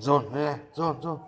走，来来，走走。